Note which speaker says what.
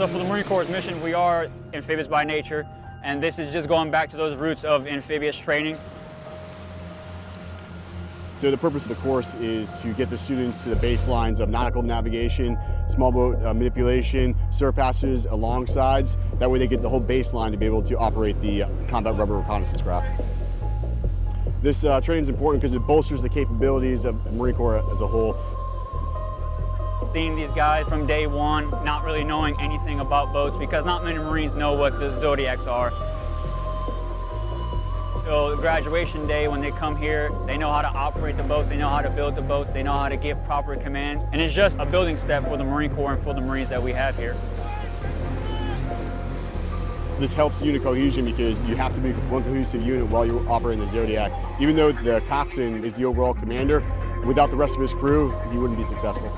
Speaker 1: So for the Marine Corps' mission, we are amphibious by nature, and this is just going back to those roots of amphibious training.
Speaker 2: So the purpose of the course is to get the students to the baselines of nautical navigation, small boat uh, manipulation, surf passes, alongsides. That way they get the whole baseline to be able to operate the uh, combat rubber reconnaissance craft. This uh, training is important because it bolsters the capabilities of the Marine Corps as a whole.
Speaker 1: Seeing these guys from day one, not really knowing anything about boats because not many Marines know what the Zodiacs are. So graduation day, when they come here, they know how to operate the boats, they know how to build the boats, they know how to give proper commands. And it's just a building step for the Marine Corps and for the Marines that we have here.
Speaker 2: This helps unit cohesion because you have to be one cohesive unit while you're operating the Zodiac. Even though the coxswain is the overall commander, without the rest of his crew, he wouldn't be successful.